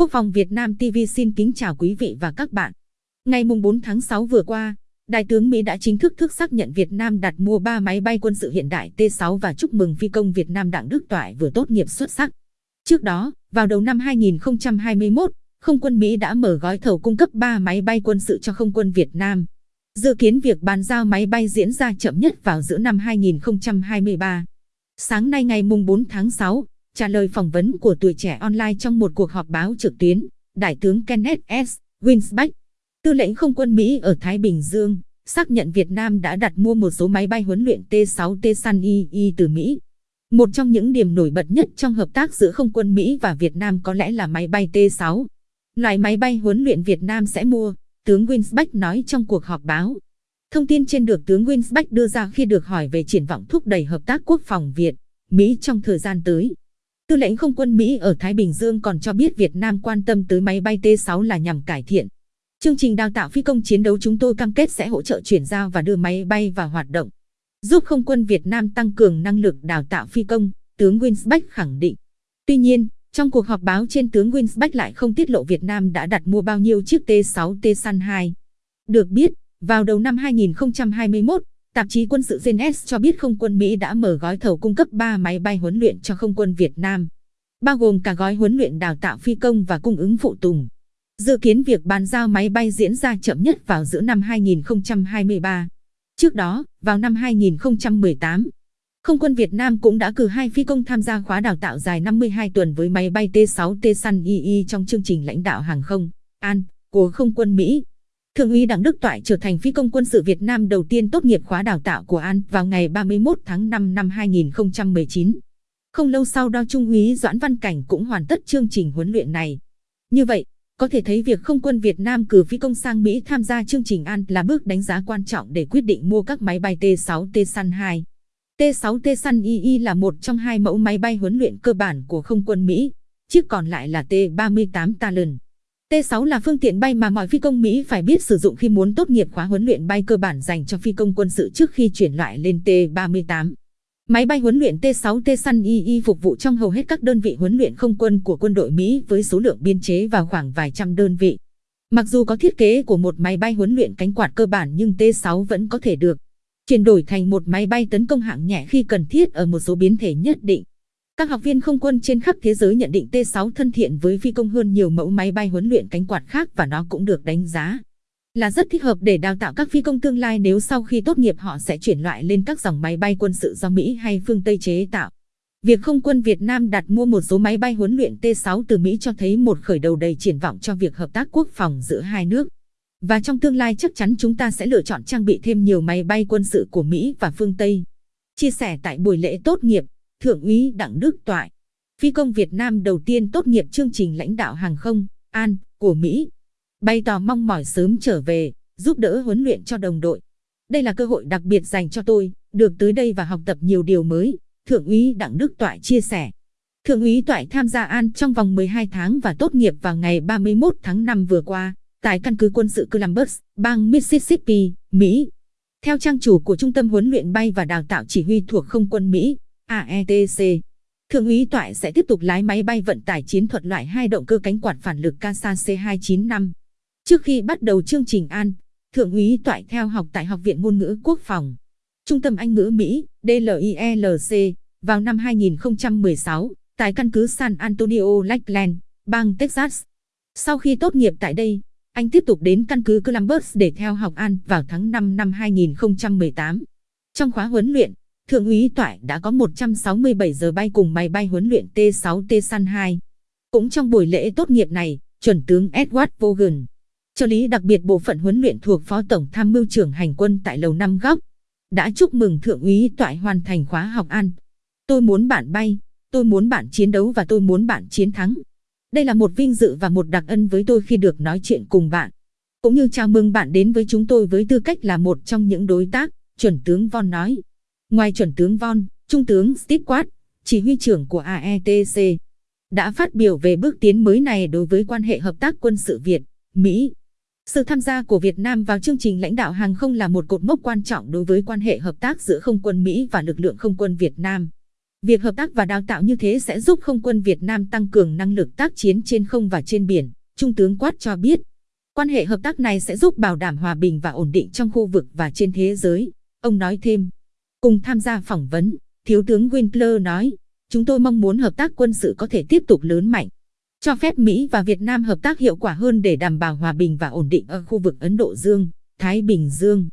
Quốc phòng Việt Nam TV xin kính chào quý vị và các bạn. Ngày 4 tháng 6 vừa qua, Đại tướng Mỹ đã chính thức thức xác nhận Việt Nam đặt mua 3 máy bay quân sự hiện đại T-6 và chúc mừng phi công Việt Nam Đặng Đức Toại vừa tốt nghiệp xuất sắc. Trước đó, vào đầu năm 2021, không quân Mỹ đã mở gói thầu cung cấp 3 máy bay quân sự cho không quân Việt Nam. Dự kiến việc bàn giao máy bay diễn ra chậm nhất vào giữa năm 2023. Sáng nay ngày 4 tháng 6, trả lời phỏng vấn của tuổi trẻ online trong một cuộc họp báo trực tuyến, Đại tướng Kenneth S. Winsbeck, tư lệnh không quân Mỹ ở Thái Bình Dương, xác nhận Việt Nam đã đặt mua một số máy bay huấn luyện T-6T Sun II từ Mỹ. Một trong những điểm nổi bật nhất trong hợp tác giữa không quân Mỹ và Việt Nam có lẽ là máy bay T-6. Loại máy bay huấn luyện Việt Nam sẽ mua, tướng Winsbeck nói trong cuộc họp báo. Thông tin trên được tướng Winsbeck đưa ra khi được hỏi về triển vọng thúc đẩy hợp tác quốc phòng Việt, Mỹ trong thời gian tới. Tư lệnh không quân Mỹ ở Thái Bình Dương còn cho biết Việt Nam quan tâm tới máy bay T-6 là nhằm cải thiện. Chương trình đào tạo phi công chiến đấu chúng tôi cam kết sẽ hỗ trợ chuyển giao và đưa máy bay vào hoạt động, giúp không quân Việt Nam tăng cường năng lực đào tạo phi công, tướng Winsbeck khẳng định. Tuy nhiên, trong cuộc họp báo trên tướng Winsbeck lại không tiết lộ Việt Nam đã đặt mua bao nhiêu chiếc T-6 T-San 2. Được biết, vào đầu năm 2021, Tạp chí quân sự Genes cho biết không quân Mỹ đã mở gói thầu cung cấp 3 máy bay huấn luyện cho không quân Việt Nam, bao gồm cả gói huấn luyện đào tạo phi công và cung ứng phụ tùng. Dự kiến việc bàn giao máy bay diễn ra chậm nhất vào giữa năm 2023. Trước đó, vào năm 2018, không quân Việt Nam cũng đã cử hai phi công tham gia khóa đào tạo dài 52 tuần với máy bay T-6T Sun II trong chương trình lãnh đạo hàng không AN của không quân Mỹ. Thượng úy Đặng Đức Toại trở thành phi công quân sự Việt Nam đầu tiên tốt nghiệp khóa đào tạo của An vào ngày 31 tháng 5 năm 2019. Không lâu sau đó Trung úy Doãn Văn Cảnh cũng hoàn tất chương trình huấn luyện này. Như vậy, có thể thấy việc không quân Việt Nam cử phi công sang Mỹ tham gia chương trình An là bước đánh giá quan trọng để quyết định mua các máy bay T-6T Sun 2. T-6T Sun II là một trong hai mẫu máy bay huấn luyện cơ bản của không quân Mỹ, chiếc còn lại là T-38 Talon. T6 là phương tiện bay mà mọi phi công Mỹ phải biết sử dụng khi muốn tốt nghiệp khóa huấn luyện bay cơ bản dành cho phi công quân sự trước khi chuyển loại lên T38. Máy bay huấn luyện T6T Sun II phục vụ trong hầu hết các đơn vị huấn luyện không quân của quân đội Mỹ với số lượng biên chế vào khoảng vài trăm đơn vị. Mặc dù có thiết kế của một máy bay huấn luyện cánh quạt cơ bản nhưng T6 vẫn có thể được chuyển đổi thành một máy bay tấn công hạng nhẹ khi cần thiết ở một số biến thể nhất định. Các học viên không quân trên khắp thế giới nhận định T6 thân thiện với phi công hơn nhiều mẫu máy bay huấn luyện cánh quạt khác và nó cũng được đánh giá là rất thích hợp để đào tạo các phi công tương lai nếu sau khi tốt nghiệp họ sẽ chuyển loại lên các dòng máy bay quân sự do Mỹ hay phương Tây chế tạo. Việc không quân Việt Nam đặt mua một số máy bay huấn luyện T6 từ Mỹ cho thấy một khởi đầu đầy triển vọng cho việc hợp tác quốc phòng giữa hai nước. Và trong tương lai chắc chắn chúng ta sẽ lựa chọn trang bị thêm nhiều máy bay quân sự của Mỹ và phương Tây. Chia sẻ tại buổi lễ tốt nghiệp, Thượng úy Đặng Đức Toại, phi công Việt Nam đầu tiên tốt nghiệp chương trình lãnh đạo hàng không An của Mỹ, bày tỏ mong mỏi sớm trở về, giúp đỡ huấn luyện cho đồng đội. Đây là cơ hội đặc biệt dành cho tôi, được tới đây và học tập nhiều điều mới, Thượng úy Đặng Đức Toại chia sẻ. Thượng úy Toại tham gia An trong vòng 12 tháng và tốt nghiệp vào ngày 31 tháng 5 vừa qua, tại căn cứ quân sự Columbus, bang Mississippi, Mỹ. Theo trang chủ của Trung tâm huấn luyện bay và đào tạo chỉ huy thuộc không quân Mỹ, AETC. Thượng úy Toại sẽ tiếp tục lái máy bay vận tải chiến thuật loại hai động cơ cánh quạt phản lực CASA C295. Trước khi bắt đầu chương trình An, Thượng úy Toại theo học tại Học viện Ngôn ngữ Quốc phòng, Trung tâm Anh ngữ Mỹ, DLILC, vào năm 2016, tại căn cứ San Antonio Lakeland, bang Texas. Sau khi tốt nghiệp tại đây, anh tiếp tục đến căn cứ Columbus để theo học An vào tháng 5 năm 2018. Trong khóa huấn luyện, Thượng úy Toại đã có 167 giờ bay cùng máy bay huấn luyện T-6T San 2. Cũng trong buổi lễ tốt nghiệp này, chuẩn tướng Edward Vaughan, trợ lý đặc biệt bộ phận huấn luyện thuộc Phó Tổng Tham mưu trưởng Hành quân tại Lầu Năm Góc, đã chúc mừng Thượng úy Toại hoàn thành khóa học An. Tôi muốn bạn bay, tôi muốn bạn chiến đấu và tôi muốn bạn chiến thắng. Đây là một vinh dự và một đặc ân với tôi khi được nói chuyện cùng bạn. Cũng như chào mừng bạn đến với chúng tôi với tư cách là một trong những đối tác, chuẩn tướng Von nói. Ngoài chuẩn tướng Von, Trung tướng Stewart, chỉ huy trưởng của AETC, đã phát biểu về bước tiến mới này đối với quan hệ hợp tác quân sự Việt, Mỹ. Sự tham gia của Việt Nam vào chương trình lãnh đạo hàng không là một cột mốc quan trọng đối với quan hệ hợp tác giữa không quân Mỹ và lực lượng không quân Việt Nam. Việc hợp tác và đào tạo như thế sẽ giúp không quân Việt Nam tăng cường năng lực tác chiến trên không và trên biển, Trung tướng Quát cho biết. Quan hệ hợp tác này sẽ giúp bảo đảm hòa bình và ổn định trong khu vực và trên thế giới, ông nói thêm. Cùng tham gia phỏng vấn, Thiếu tướng Winkler nói, chúng tôi mong muốn hợp tác quân sự có thể tiếp tục lớn mạnh, cho phép Mỹ và Việt Nam hợp tác hiệu quả hơn để đảm bảo hòa bình và ổn định ở khu vực Ấn Độ Dương, Thái Bình Dương.